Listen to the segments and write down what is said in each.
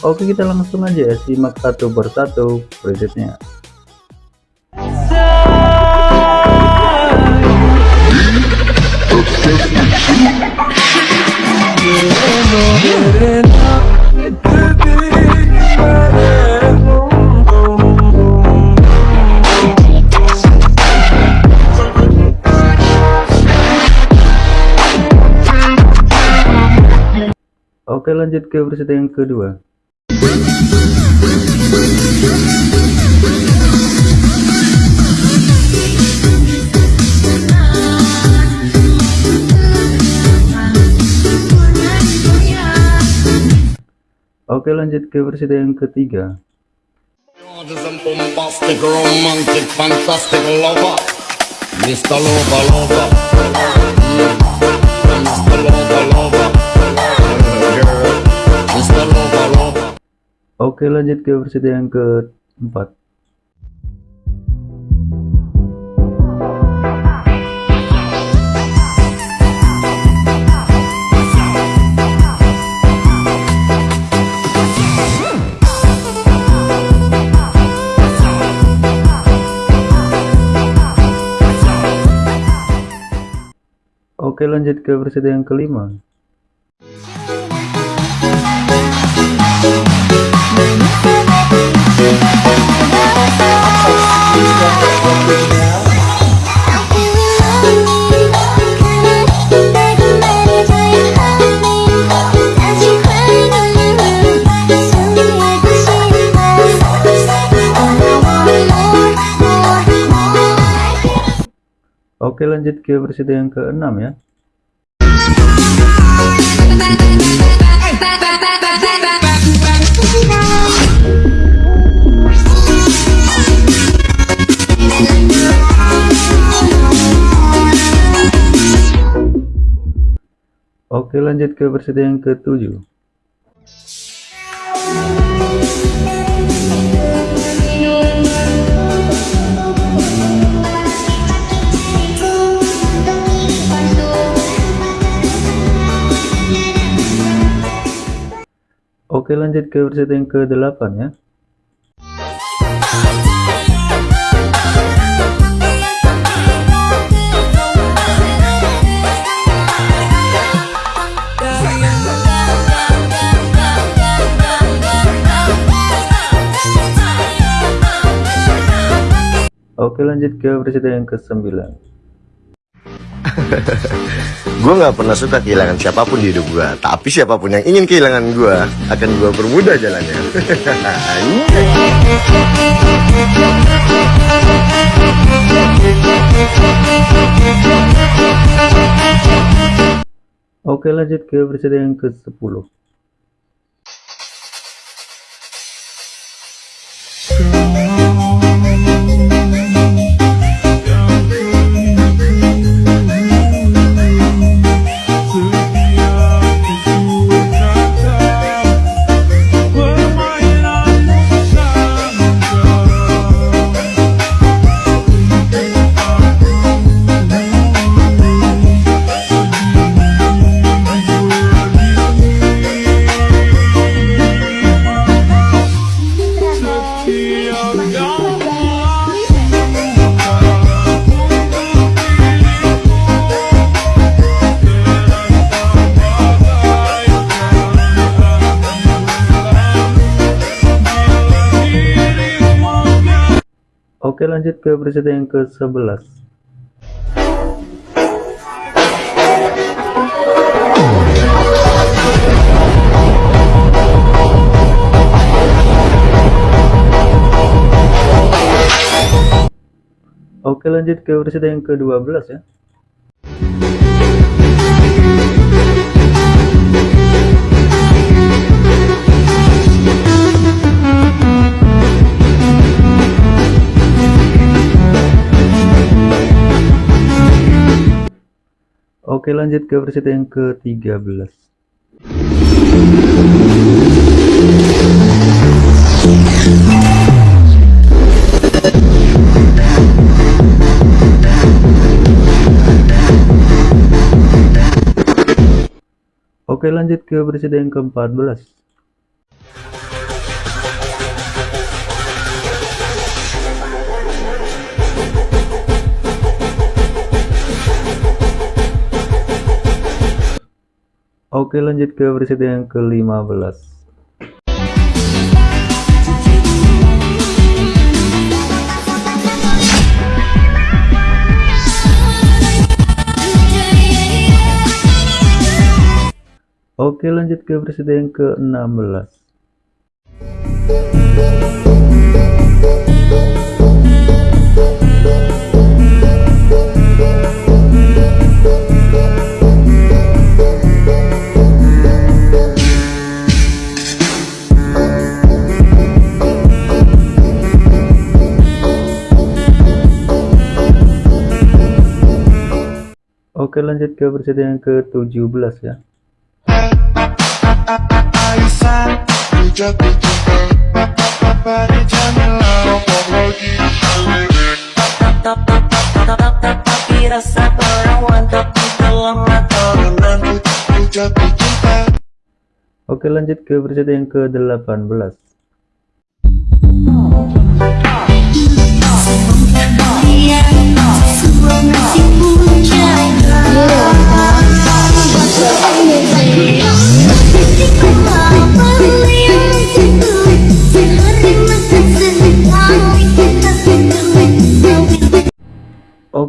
Oke, kita langsung aja ya simak satu persatu presetnya. Oke, lanjut ke preset yang kedua. Oke, lanjut ke preset yang ketiga. Mr. Oke, lanjut ke preset yang keempat. Oke, lanjut ke preset yang kelima. Oke, lanjut ke preset yang keenam ya. Oke, lanjut ke preset yang ketujuh. Oke, lanjut ke preset yang ke-8 ya. Oke, lanjut ke preset yang ke-9. Gue nggak pernah suka kehilangan siapa pun di hidup gue, tapi siapa pun yang ingin kehilangan gue akan gue permudah jalannya. Oke, lanjut ke preset yang ke-10. Oke, lanjut ke preset yang ke-11. Oke, lanjut ke preset yang ke-12 ya. Oke lanjut ke versi yang ke-13 Oke lanjut ke versi yang ke-14 Oke lanjut ke versi yang ke-15 Oke lanjut ke versi yang ke-16 Lanjut ke versi yang ke-17 ya. Oke lanjut ke versi yang ke-18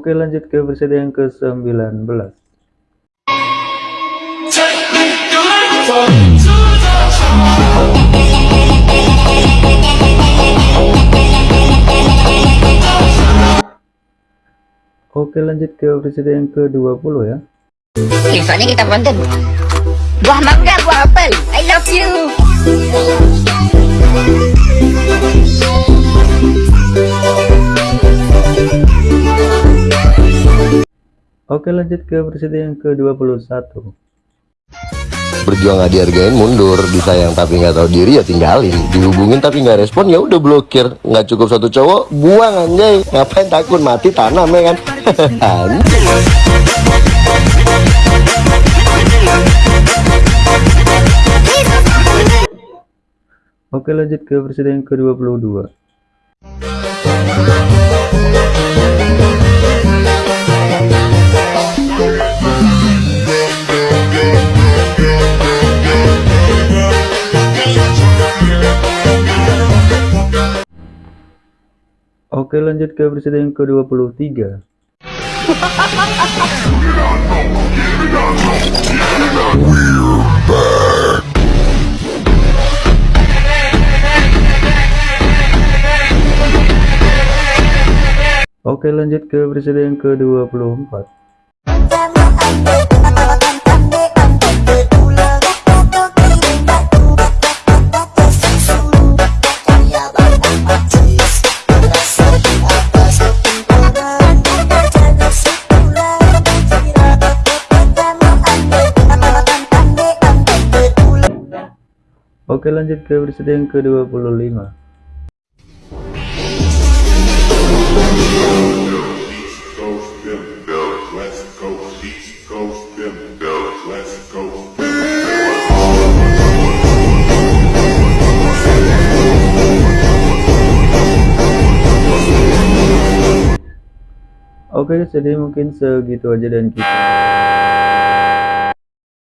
Oke lanjut ke versi yang ke-19 Oke lanjut ke versi yang ke-20 ya. Soalnya kita konten Buah mangga, buah apel. I love you Oke lanjut ke versi yang ke-21 Berjuang gak dihargain mundur, disayang tapi nggak tahu diri ya tinggalin, dihubungin tapi nggak respon ya udah blokir, nggak cukup satu cowok buang anjay, ngapain takut mati tanam ya kan? Oke lanjut ke versi yang ke-22 Oke lanjut ke versi yang ke-23 Oke lanjut ke versi yang ke-24 Oke lanjut ke versi yang ke-25 East Coast them fellas, West Coast, East Coast them fellas, West Coast. Oke jadi mungkin segitu aja dan kita